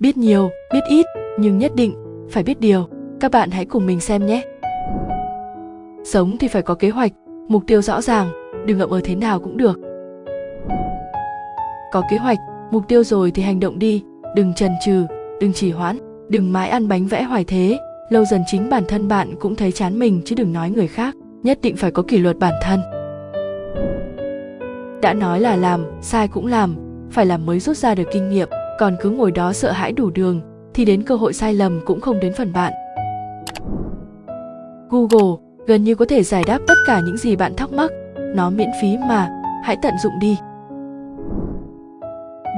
biết nhiều, biết ít, nhưng nhất định phải biết điều. Các bạn hãy cùng mình xem nhé. Sống thì phải có kế hoạch, mục tiêu rõ ràng, đừng ngậm ở thế nào cũng được. Có kế hoạch, mục tiêu rồi thì hành động đi, đừng chần chừ, đừng trì hoãn, đừng mãi ăn bánh vẽ hoài thế. Lâu dần chính bản thân bạn cũng thấy chán mình chứ đừng nói người khác, nhất định phải có kỷ luật bản thân. Đã nói là làm, sai cũng làm, phải làm mới rút ra được kinh nghiệm còn cứ ngồi đó sợ hãi đủ đường, thì đến cơ hội sai lầm cũng không đến phần bạn. Google, gần như có thể giải đáp tất cả những gì bạn thắc mắc. Nó miễn phí mà, hãy tận dụng đi.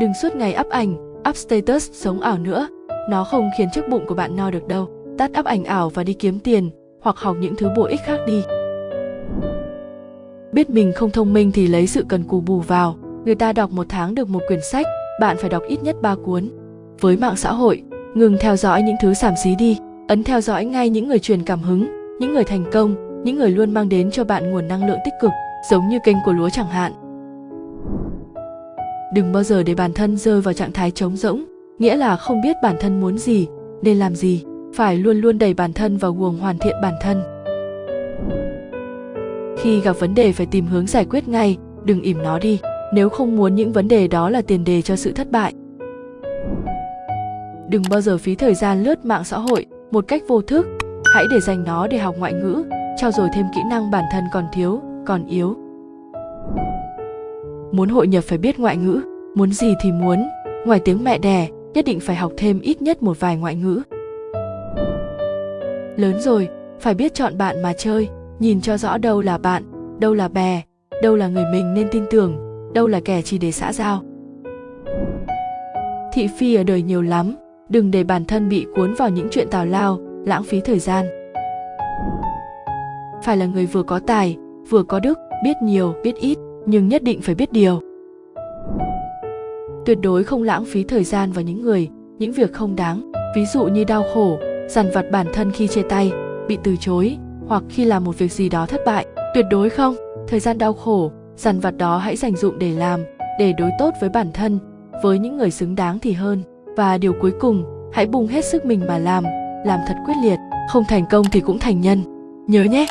Đừng suốt ngày up ảnh, up status, sống ảo nữa. Nó không khiến chiếc bụng của bạn no được đâu. Tắt up ảnh ảo và đi kiếm tiền, hoặc học những thứ bổ ích khác đi. Biết mình không thông minh thì lấy sự cần cù bù vào. Người ta đọc một tháng được một quyển sách bạn phải đọc ít nhất ba cuốn. Với mạng xã hội, ngừng theo dõi những thứ xàm xí đi, ấn theo dõi ngay những người truyền cảm hứng, những người thành công, những người luôn mang đến cho bạn nguồn năng lượng tích cực, giống như kênh của lúa chẳng hạn. Đừng bao giờ để bản thân rơi vào trạng thái trống rỗng, nghĩa là không biết bản thân muốn gì, nên làm gì, phải luôn luôn đẩy bản thân vào guồng hoàn thiện bản thân. Khi gặp vấn đề phải tìm hướng giải quyết ngay, đừng ỉm nó đi nếu không muốn những vấn đề đó là tiền đề cho sự thất bại. Đừng bao giờ phí thời gian lướt mạng xã hội một cách vô thức. Hãy để dành nó để học ngoại ngữ trao dồi thêm kỹ năng bản thân còn thiếu, còn yếu. Muốn hội nhập phải biết ngoại ngữ, muốn gì thì muốn. Ngoài tiếng mẹ đẻ, nhất định phải học thêm ít nhất một vài ngoại ngữ. Lớn rồi, phải biết chọn bạn mà chơi, nhìn cho rõ đâu là bạn, đâu là bè, đâu là người mình nên tin tưởng đâu là kẻ chỉ để xã giao. Thị phi ở đời nhiều lắm, đừng để bản thân bị cuốn vào những chuyện tào lao, lãng phí thời gian. Phải là người vừa có tài, vừa có đức, biết nhiều, biết ít, nhưng nhất định phải biết điều. Tuyệt đối không lãng phí thời gian vào những người, những việc không đáng, ví dụ như đau khổ, dằn vặt bản thân khi chia tay, bị từ chối, hoặc khi làm một việc gì đó thất bại, tuyệt đối không. Thời gian đau khổ dằn vặt đó hãy dành dụng để làm, để đối tốt với bản thân, với những người xứng đáng thì hơn. Và điều cuối cùng, hãy bùng hết sức mình mà làm làm thật quyết liệt. Không thành công thì cũng thành nhân. Nhớ nhé!